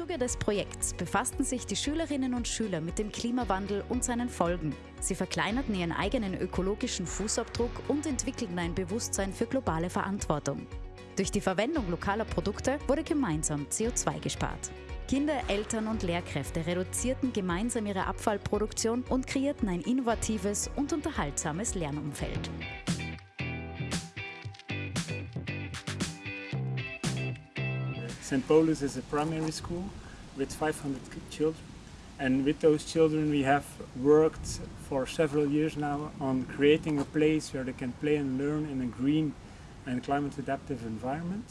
Zuge des Projekts befassten sich die Schülerinnen und Schüler mit dem Klimawandel und seinen Folgen. Sie verkleinerten ihren eigenen ökologischen Fußabdruck und entwickelten ein Bewusstsein für globale Verantwortung. Durch die Verwendung lokaler Produkte wurde gemeinsam CO2 gespart. Kinder, Eltern und Lehrkräfte reduzierten gemeinsam ihre Abfallproduktion und kreierten ein innovatives und unterhaltsames Lernumfeld. St. Paulus is a primary school with 500 children and with those children we have worked for several years now on creating a place where they can play and learn in a green and climate adaptive environment.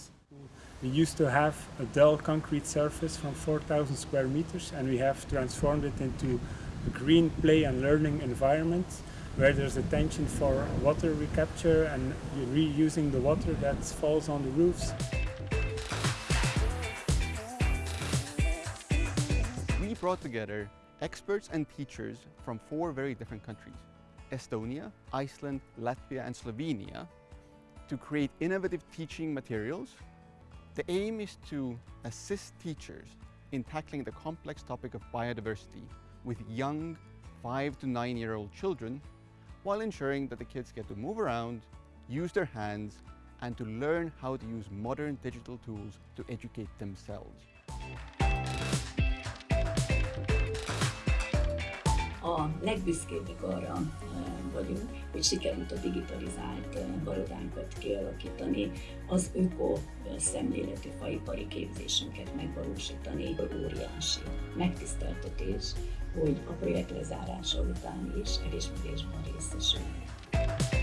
We used to have a dull concrete surface from 4,000 square meters and we have transformed it into a green play and learning environment where there's attention for water recapture and reusing the water that falls on the roofs. Brought together experts and teachers from four very different countries, Estonia, Iceland, Latvia and Slovenia, to create innovative teaching materials. The aim is to assist teachers in tackling the complex topic of biodiversity with young five to nine year old children while ensuring that the kids get to move around, use their hands and to learn how to use modern digital tools to educate themselves. A legbüszkébbek arra vagyunk, hogy sikerült a digitalizált barodánkat kialakítani, az öko szemléletű faipari képzésünket megvalósítani. Óriási megtiszteltetés, hogy a projekt lezárása után is elismerésben részesülnek.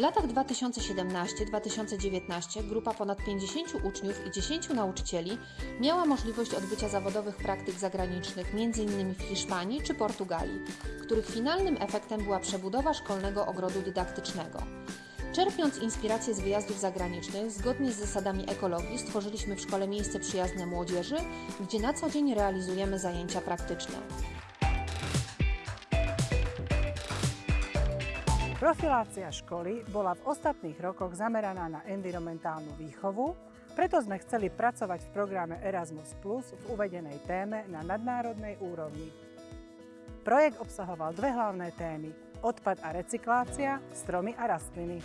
W latach 2017-2019 grupa ponad 50 uczniów i 10 nauczycieli miała możliwość odbycia zawodowych praktyk zagranicznych m.in. w Hiszpanii czy Portugalii, których finalnym efektem była przebudowa szkolnego ogrodu dydaktycznego. Czerpiąc inspiracje z wyjazdów zagranicznych, zgodnie z zasadami ekologii stworzyliśmy w szkole miejsce przyjazne młodzieży, gdzie na co dzień realizujemy zajęcia praktyczne. Profilácia školy bola v ostatných rokoch zameraná na environmentálnu výchovu, preto sme chceli pracovať v programe Erasmus Plus v uvedenej téme na nadnárodnej úrovni. Projekt obsahoval dve hlavné témy – odpad a recyklácia, stromy a rastliny.